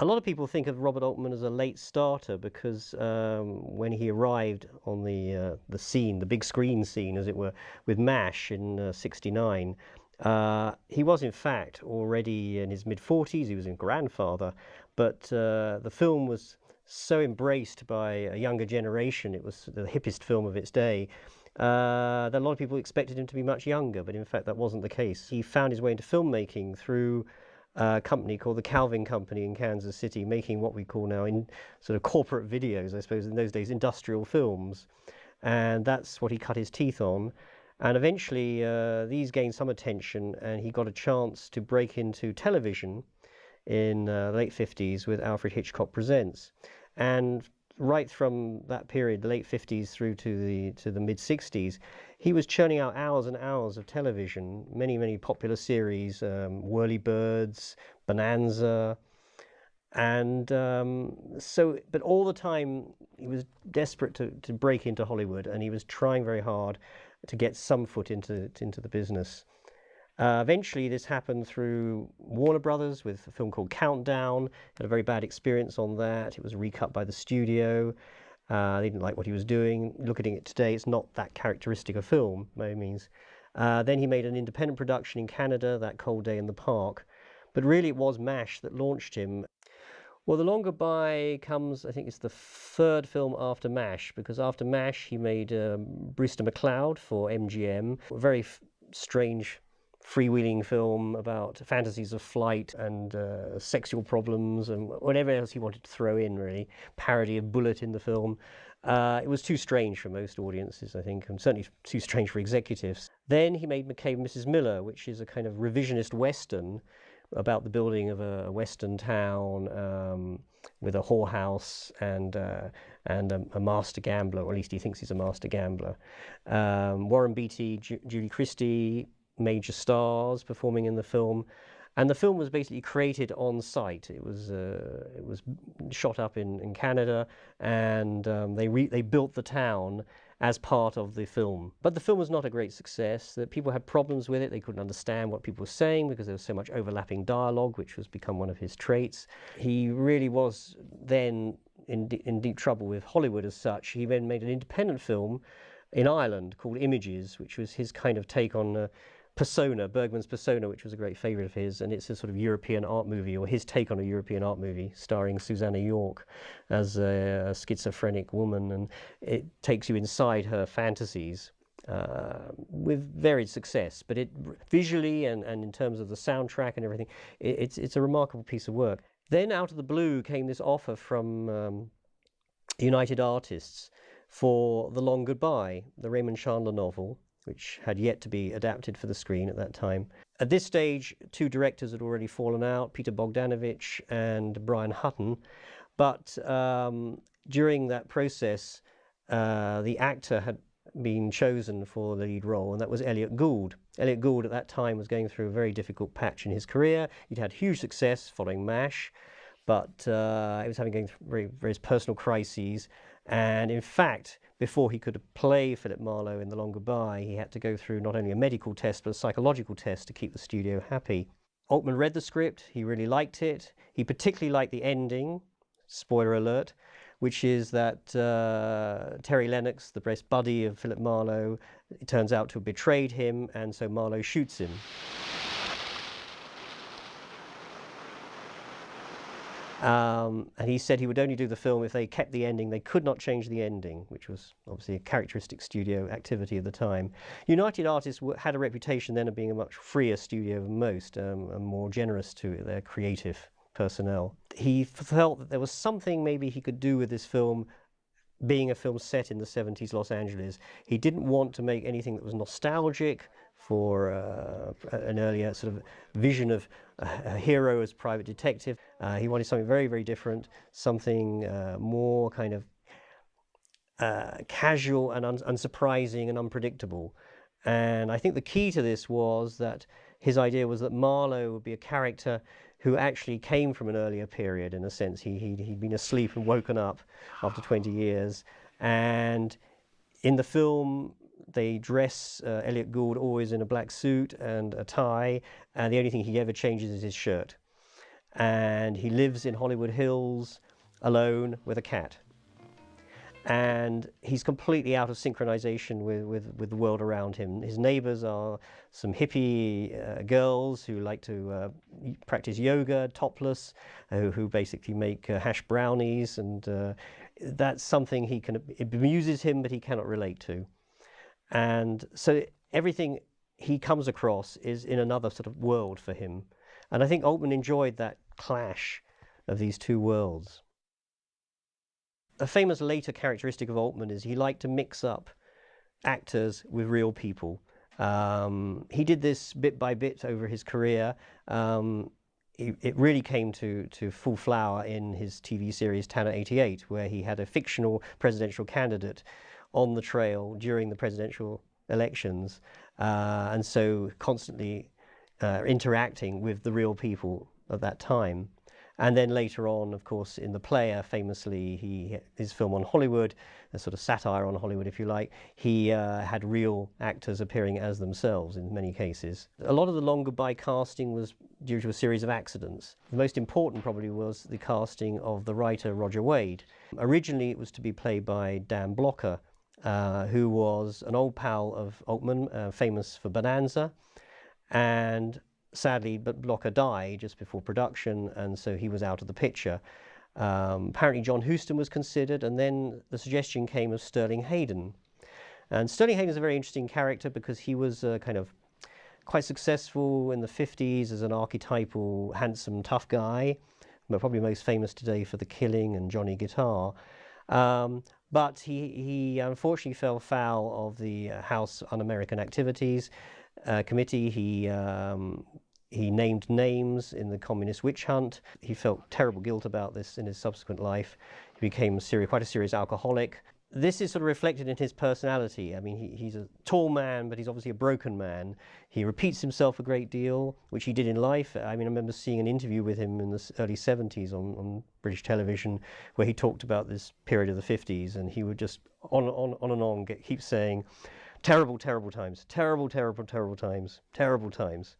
A lot of people think of Robert Altman as a late starter because um, when he arrived on the uh, the scene, the big screen scene, as it were, with MASH in '69, uh, uh, he was in fact already in his mid 40s. He was a grandfather, but uh, the film was so embraced by a younger generation. It was the hippest film of its day. Uh, that a lot of people expected him to be much younger, but in fact that wasn't the case. He found his way into filmmaking through uh, company called the Calvin Company in Kansas City, making what we call now in sort of corporate videos, I suppose in those days, industrial films. And that's what he cut his teeth on. And eventually, uh, these gained some attention, and he got a chance to break into television in uh, the late 50s with Alfred Hitchcock Presents. And right from that period, the late 50s through to the to the mid 60s, he was churning out hours and hours of television, many many popular series, um, Whirlybirds, Bonanza, and um, so. But all the time, he was desperate to to break into Hollywood, and he was trying very hard to get some foot into into the business. Uh, eventually, this happened through Warner Brothers with a film called Countdown. Had a very bad experience on that. It was recut by the studio. Uh, they didn't like what he was doing. Looking at it today, it's not that characteristic of film, by any means. Uh, then he made an independent production in Canada, That Cold Day in the Park. But really, it was MASH that launched him. Well, The Long Goodbye comes, I think it's the third film after MASH, because after MASH, he made um, Brewster McCloud for MGM. A very strange freewheeling film about fantasies of flight and uh, sexual problems and whatever else he wanted to throw in, really. Parody of Bullitt in the film. Uh, it was too strange for most audiences, I think, and certainly too strange for executives. Then he made McCabe and Mrs. Miller, which is a kind of revisionist western about the building of a, western town um, with a whorehouse and uh, and a, a, master gambler, or at least he thinks he's a master gambler. Um, Warren Beatty, Ju Julie Christie, major stars performing in the film. And the film was basically created on site. It was uh, it was shot up in, in Canada, and um, they they built the town as part of the film. But the film was not a great success. That people had problems with it. They couldn't understand what people were saying because there was so much overlapping dialogue, which was become one of his traits. He really was then in in deep trouble with Hollywood as such. He then made an independent film in Ireland called Images, which was his kind of take on. Uh, Persona, Bergman's Persona, which was a great favourite of his, and it's a sort of European art movie, or his take on a European art movie, starring Susannah York as a, a schizophrenic woman, and it takes you inside her fantasies. Uh, with varied success, but it visually and, and in terms of the soundtrack and everything, it, it's it's a remarkable piece of work. Then out of the blue came this offer from um, United Artists for The Long Goodbye, the Raymond Chandler novel, which had yet to be adapted for the screen at that time. At this stage, two directors had already fallen out, Peter Bogdanovich and Brian Hutton. But um, during that process, uh, the actor had been chosen for the lead role, and that was Elliott Gould. Elliott Gould at that time was going through a very difficult patch in his career. He'd had huge success following MASH, but uh, he was having going through various personal crises. And in fact, before he could play Philip Marlowe in The Long Goodbye, he had to go through not only a medical test, but a psychological test to keep the studio happy. Altman read the script, he really liked it. He particularly liked the ending, spoiler alert, which is that uh, Terry Lennox, the best buddy of Philip Marlowe, turns out to have betrayed him, and so Marlowe shoots him. Um, and he said he would only do the film if they kept the ending. They could not change the ending, which was obviously a characteristic studio activity of the time. United Artists had a reputation then of being a much freer studio than most, um, and more generous to their creative personnel. He felt that there was something maybe he could do with this film being a film set in the 70s Los Angeles. He didn't want to make anything that was nostalgic for uh, an earlier sort of vision of a, hero as private detective. Uh, he wanted something very, very different, something uh, more kind of uh, casual and un unsurprising and unpredictable. And I think the key to this was that his idea was that Marlowe would be a character who actually came from an earlier period in a sense. He, he, he'd been asleep and woken up after 20 years. And in the film, they dress uh, Elliott Gould always in a black suit and a tie, and the only thing he ever changes is his shirt. and he lives in Hollywood Hills alone with a cat. And he's completely out of synchronization with, with, with the world around him. His neighbors are some hippie uh, girls who like to uh, practice yoga topless, uh, who basically make uh, hash brownies. And uh, that's something he can, it amuses him, but he cannot relate to. And so everything he comes across is in another sort of world for him. And I think Altman enjoyed that clash of these two worlds. A famous later characteristic of Altman is he liked to mix up actors with real people. Um, he did this bit by bit over his career. Um, it, really came to, to full flower in his TV series Tanner 88, where he had a fictional presidential candidate on the trail during the presidential elections, uh, and so constantly uh, interacting with the real people of that time. And then later on, of course, in The Player, famously, he his film on Hollywood, a sort of satire on Hollywood, if you like, he uh, had real actors appearing as themselves in many cases. A lot of the Long Goodbye casting was due to a series of accidents. The most important probably was the casting of the writer Roger Wade. Originally, it was to be played by Dan Blocker, uh, who was an old pal of Altman, uh, famous for Bonanza, and sadly, but Blocker died just before production, and so he was out of the picture. Um, apparently, John Huston was considered, and then the suggestion came of Sterling Hayden. And Sterling Hayden is a very interesting character because he was uh, kind of quite successful in the 50s as an archetypal, handsome, tough guy, but probably most famous today for The Killing and Johnny Guitar. Um, but he, he unfortunately fell foul of the uh, House Un-American Activities uh, Committee. He um, he named names in the communist witch hunt. He felt terrible guilt about this in his subsequent life. He became serious, quite a serious alcoholic. This is sort of reflected in his personality. I mean, he, he's a tall man, but he's obviously a broken man. He repeats himself a great deal, which he did in life. I mean, I remember seeing an interview with him in the early 70s on, on British television where he talked about this period of the 50s, and he would just on, on, on and on get, keep saying, terrible, terrible times, terrible, terrible, terrible times, terrible times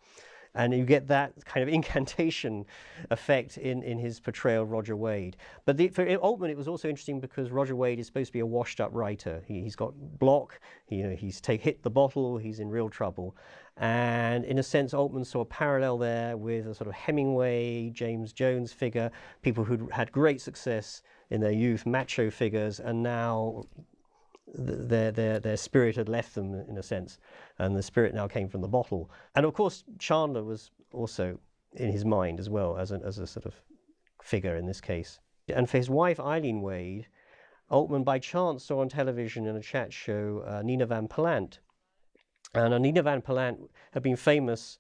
and you get that kind of incantation effect in, in his portrayal of Roger Wade. But the, for Altman, it was also interesting because Roger Wade is supposed to be a washed-up writer. He, has got block, he, you know, he's take, hit the bottle, he's in real trouble. And in a sense, Altman saw a parallel there with a sort of Hemingway, James Jones figure, people who'd had great success in their youth, macho figures, and now their, their, their spirit had left them in a sense, and the spirit now came from the bottle. And of course, Chandler was also in his mind as well as, a as a sort of figure in this case. And for his wife, Eileen Wade, Altman by chance saw on television in a chat show uh, Nina Van Pallandt. And uh, Nina Van Pallandt had been famous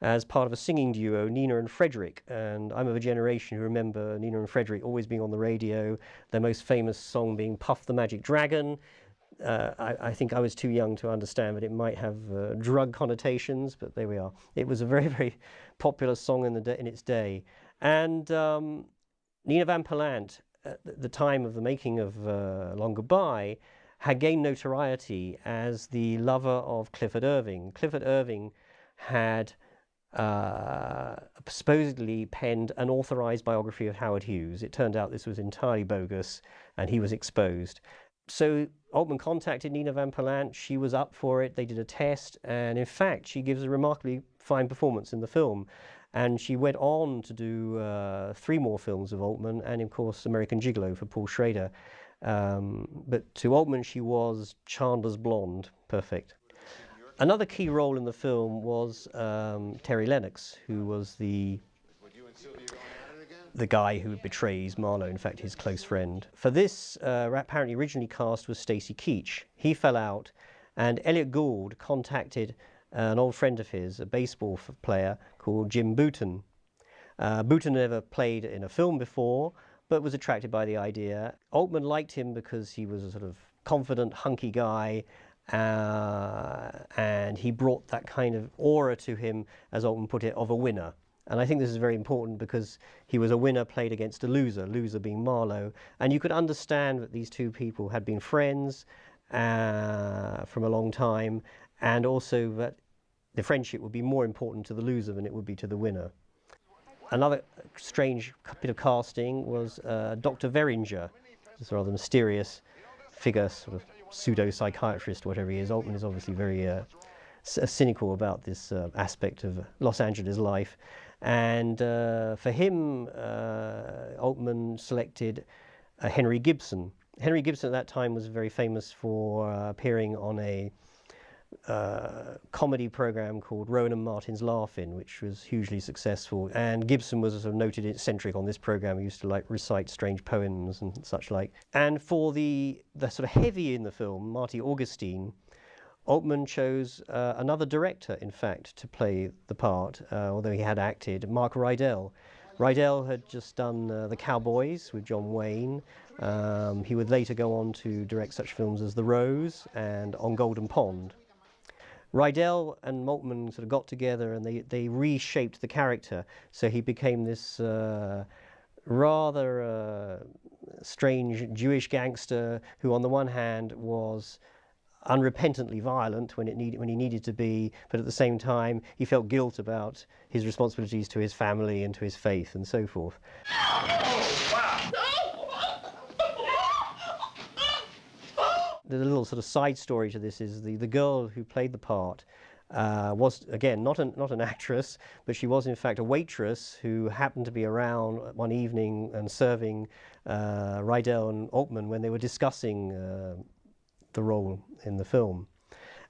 as part of a singing duo, Nina and Frederick. And I'm of a generation who remember Nina and Frederick always being on the radio, their most famous song being Puff the Magic Dragon, uh, I, I, think I was too young to understand that it might have uh, drug connotations, but there we are. It was a very, very popular song in, the in its day. And um, Nina Van Pallandt, at the time of the making of uh, Long Goodbye, had gained notoriety as the lover of Clifford Irving. Clifford Irving had uh, supposedly penned an authorized biography of Howard Hughes. It turned out this was entirely bogus and he was exposed so Altman contacted Nina Van Pallandt. She was up for it. They did a test, and in fact, she gives a remarkably fine performance in the film. And she went on to do uh, three more films of Altman, and of course, American Gigolo for Paul Schrader. Um, but to Altman, she was Chandler's blonde, perfect. Another key role in the film was um, Terry Lennox, who was the the guy who betrays Marlowe, in fact, his close friend. For this, uh, apparently originally cast was Stacy Keach. He fell out, and Elliott Gould contacted an old friend of his, a baseball player called Jim Bouton. Uh, Bouton never played in a film before, but was attracted by the idea. Altman liked him because he was a sort of confident, hunky guy, uh, and he brought that kind of aura to him, as Altman put it, of a winner. And I think this is very important because he was a winner played against a loser, loser being Marlowe. And you could understand that these two people had been friends uh, from a long time, and also that the friendship would be more important to the loser than it would be to the winner. another strange bit of casting was uh, Dr. Verringer, this rather mysterious figure, sort of pseudo psychiatrist, whatever he is. Altman is obviously very uh, cynical about this uh, aspect of Los Angeles life. And uh, for him, uh, Altman selected uh, Henry Gibson. Henry Gibson at that time was very famous for uh, appearing on a uh, comedy program called Rowan and Martin's Laugh-In, which was hugely successful. And Gibson was a sort of noted eccentric on this program. He used to like recite strange poems and such like. And for the the sort of heavy in the film, Marty Augustine, Altman chose uh, another director, in fact, to play the part, uh, although he had acted, Mark Rydell. Rydell had just done uh, The Cowboys with John Wayne. Um, he would later go on to direct such films as The Rose and On Golden Pond. Rydell and Altman sort of got together and they, they reshaped the character. So he became this uh, rather uh, strange Jewish gangster who, on the one hand, was unrepentantly violent when, it need, when he needed to be, but at the same time, he felt guilt about his responsibilities to his family and to his faith and so forth. the little sort of side story to this is the, the girl who played the part uh, was, again, not an, not an actress, but she was in fact a waitress who happened to be around one evening and serving uh, Rydell and Altman when they were discussing uh, the role in the film.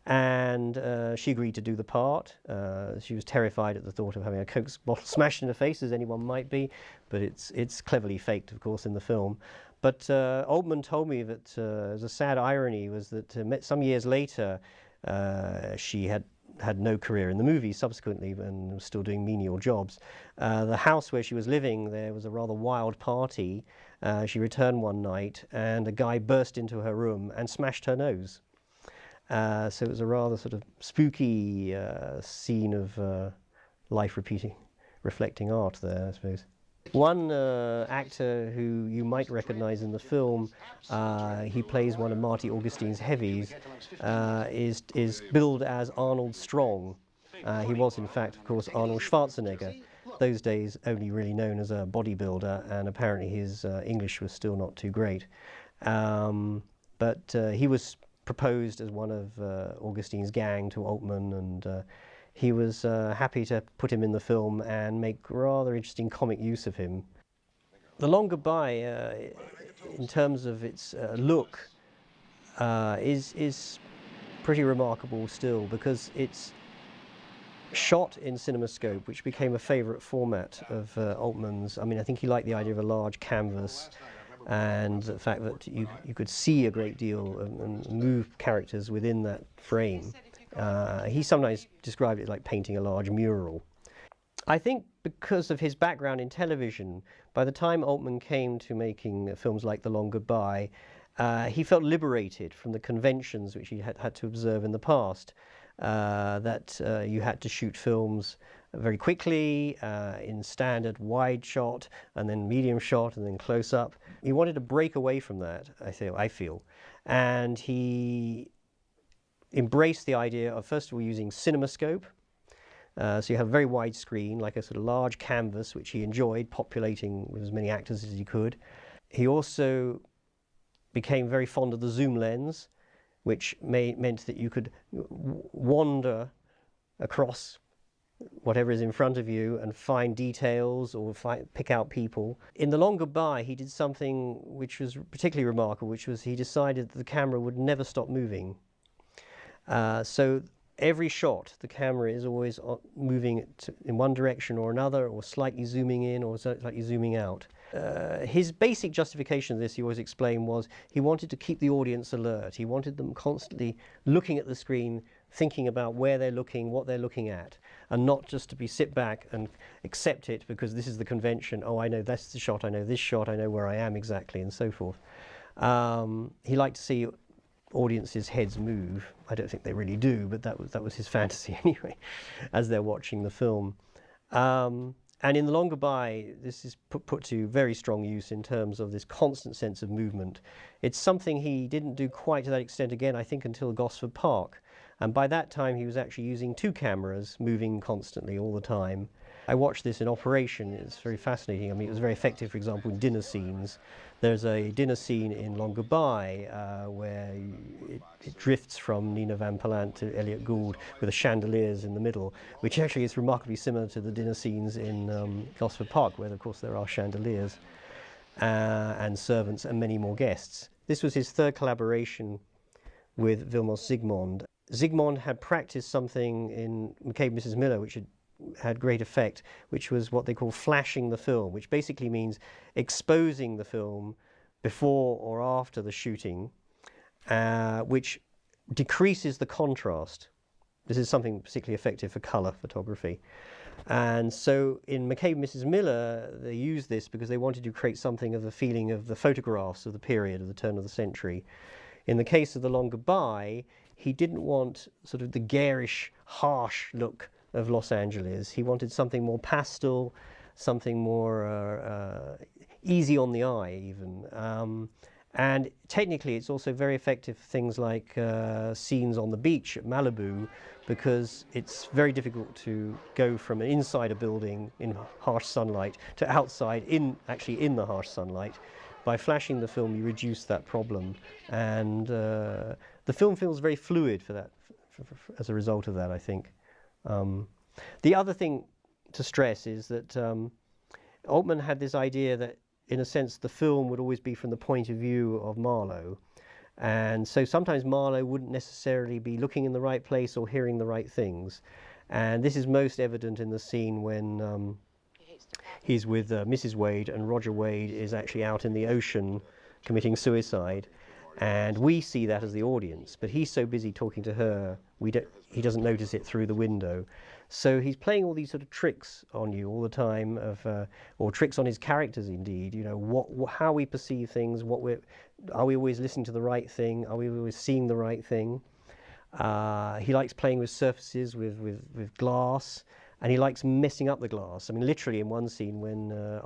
And uh, she agreed to do the part. Uh, she was terrified at the thought of having a Coke bottle smashed in her face, as anyone might be, but it's, it's cleverly faked, of course, in the film. But uh, Altman told me that uh, as a sad irony was that uh, some years later uh, she had had no career in the movies subsequently and was still doing menial jobs. Uh, the house where she was living, there was a rather wild party. Uh, she returned one night and a guy burst into her room and smashed her nose. so it was a rather sort of spooky scene of life repeating, reflecting art there, I suppose. One uh, actor who you might recognize in the film, uh, he plays one of Marty Augustine's heavies, uh, is, is billed as Arnold Strong. Uh, he was, in fact, of course, Arnold Schwarzenegger, those days only really known as a bodybuilder, and apparently his uh, English was still not too great. Um, but uh, he was proposed as one of Augustine's gang to Altman, and he was uh, happy to put him in the film and make rather interesting comic use of him. The Long Goodbye, uh, in terms of its uh, look, uh, is, is pretty remarkable still because it's shot in CinemaScope, which became a favourite format of uh, Altman's. I mean, I think he liked the idea of a large canvas and the fact that you, you could see a great deal and, and move characters within that frame. Uh, he sometimes described it like painting a large mural. I think because of his background in television, by the time Altman came to making films like The Long Goodbye, uh, he felt liberated from the conventions which he had had to observe in the past. Uh, that uh, you had to shoot films very quickly uh, in standard wide shot and then medium shot and then close up. He wanted to break away from that, I feel, I feel. And he embraced the idea of first of all using CinemaScope. Uh, so you have a very wide screen, like a sort of large canvas, which he enjoyed populating with as many actors as he could. He also became very fond of the zoom lens, which may, meant that you could wander across whatever is in front of you and find details or pick out people. In The Long Goodbye, he did something which was particularly remarkable, which was he decided that the camera would never stop moving. Uh, so every shot, the camera is always moving in one direction or another, or slightly zooming in or slightly zooming out. Uh, his basic justification of this, he always explained, was he wanted to keep the audience alert. He wanted them constantly looking at the screen, thinking about where they're looking, what they're looking at, and not just to be sit back and accept it because this is the convention. Oh, I know that's the shot, I know this shot, I know where I am exactly, and so forth. Um, he liked to see audiences' heads move. I don't think they really do, but that was, that was his fantasy anyway, as they're watching the film. Um, and in The Long Goodbye, this is put, put to very strong use in terms of this constant sense of movement. It's something he didn't do quite to that extent again, I think, until Gosford Park. And by that time, he was actually using two cameras, moving constantly all the time. I watched this in operation. It's very fascinating. I mean, it was very effective, for example, in dinner scenes. There's a dinner scene in Long Goodbye uh, it, drifts from Nina Van Pallandt to Elliott Gould with the chandeliers in the middle, which actually is remarkably similar to the dinner scenes in um, Gosford Park, where, of course, there are chandeliers uh, and servants and many more guests. This was his third collaboration with Vilmos Zsigmond. Zsigmond had practiced something in McCabe Mrs. Miller, which had had great effect, which was what they call flashing the film, which basically means exposing the film before or after the shooting, uh, which decreases the contrast. This is something particularly effective for colour photography. And so in McCabe and Mrs. Miller, they used this because they wanted to create something of the feeling of the photographs of the period, of the turn of the century. In the case of The Long Goodbye, he didn't want sort of the garish, harsh look of Los Angeles. He wanted something more pastel, something more uh, uh, easy on the eye even. Um, and technically it's also very effective for things like uh, scenes on the beach at Malibu because it's very difficult to go from inside a building in harsh sunlight to outside in actually in the harsh sunlight. By flashing the film you reduce that problem and uh, the film feels very fluid for that as a result of that I think. Um, the other thing to stress is that um, Altman had this idea that, in a sense, the film would always be from the point of view of Marlowe. And so sometimes Marlowe wouldn't necessarily be looking in the right place or hearing the right things. And this is most evident in the scene when um, he's with uh, Mrs. Wade and Roger Wade is actually out in the ocean committing suicide. And we see that as the audience, but he's so busy talking to her, we don't, he doesn't notice it through the window. So he's playing all these sort of tricks on you all the time, of, uh, or tricks on his characters indeed. You know, what, what, how we perceive things, what we're, are we always listening to the right thing? Are we always seeing the right thing? Uh, he likes playing with surfaces, with, with, with glass, and he likes messing up the glass. I mean, literally in one scene when uh,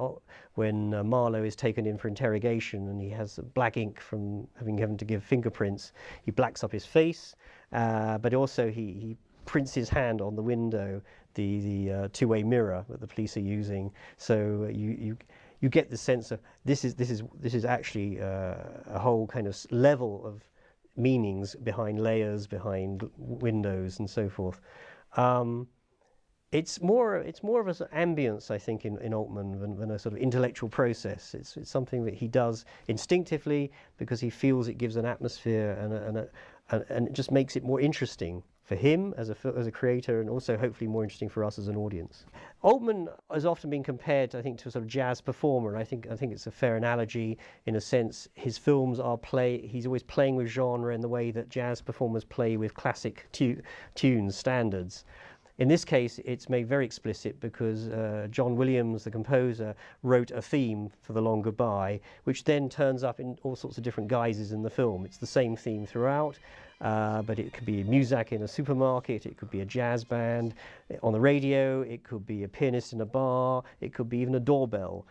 when uh, Marlowe is taken in for interrogation and he has black ink from having having to give fingerprints, he blacks up his face, uh, but also he, he prints his hand on the window, the, the uh, two-way mirror that the police are using. So uh, you, you, you get the sense of this is, this is, this is actually uh, a whole kind of level of meanings behind layers, behind windows and so forth. Um, it's more it's more of an ambience, I think, in, in Altman than, than, a sort of intellectual process. It's, it's something that he does instinctively because he feels it gives an atmosphere and, a, and, a, and, and it just makes it more interesting for him as a, as a creator and also hopefully more interesting for us as an audience. Altman has often been compared, I think, to a sort of jazz performer. I think, I think it's a fair analogy in a sense. His films are play, he's always playing with genre in the way that jazz performers play with classic tu tunes, standards. In this case, it's made very explicit because uh, John Williams, the composer, wrote a theme for The Long Goodbye, which then turns up in all sorts of different guises in the film. It's the same theme throughout, uh, but it could be music in a supermarket, it could be a jazz band on the radio, it could be a pianist in a bar, it could be even a doorbell.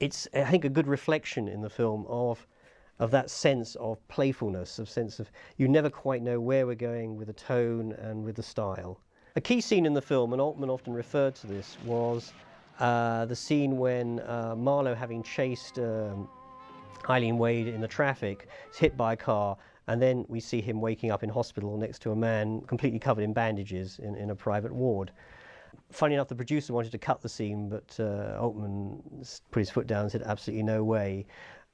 It's, I think, a good reflection in the film of of that sense of playfulness, of sense of you never quite know where we're going with the tone and with the style. A key scene in the film, and Altman often referred to this, was uh, the scene when uh, Marlowe, having chased um, Eileen Wade in the traffic, is hit by a car, and then we see him waking up in hospital next to a man completely covered in bandages in, in a private ward. Funny enough, the producer wanted to cut the scene, but uh, Altman put his foot down and said, absolutely no way.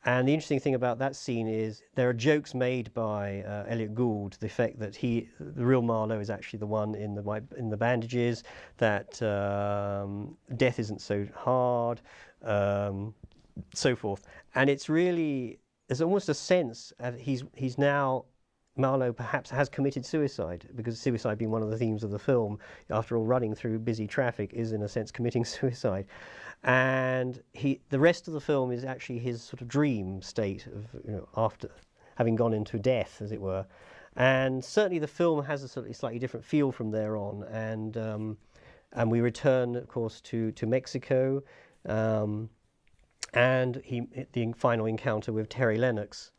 And the interesting thing about that scene is there are jokes made by uh, Elliott Gould to the effect that he, the real Marlowe, is actually the one in the in the bandages. That um, death isn't so hard, um, so forth. And it's really there's almost a sense of he's he's now Marlowe perhaps has committed suicide because suicide being one of the themes of the film, after all, running through busy traffic is in a sense committing suicide. And he, the rest of the film is actually his sort of dream state of, you know, after having gone into death, as it were. And certainly the film has a slightly different feel from there on. And, um, and we return, of course, to, to Mexico. Um, and he, the final encounter with Terry Lennox,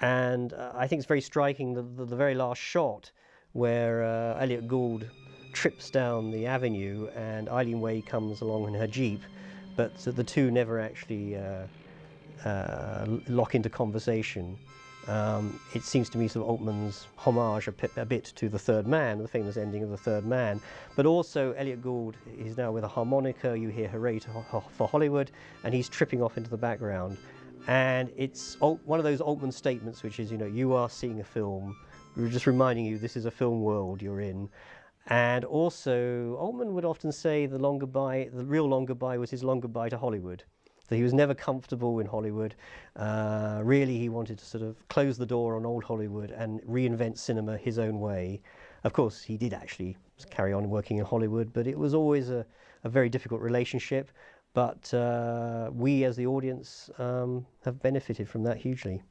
and uh, I think it's very striking the, the, the very last shot where uh, Elliott Gould trips down the avenue and Eileen Wade comes along in her Jeep, but the two never actually uh, uh, lock into conversation. Um, it seems to me sort of Altman's homage a, bit to The Third Man, the famous ending of The Third Man. But also Elliott Gould is now with a harmonica, you hear Hooray for Hollywood, and he's tripping off into the background. And it's one of those Altman statements which is, you know, you are seeing a film, we're just reminding you this is a film world you're in. And also, Altman would often say the long goodbye, the real long goodbye was his long goodbye to Hollywood. So he was never comfortable in Hollywood. Uh, really, he wanted to sort of close the door on old Hollywood and reinvent cinema his own way. Of course, he did actually carry on working in Hollywood, but it was always a, a very difficult relationship. But uh, we, as the audience, um, have benefited from that hugely.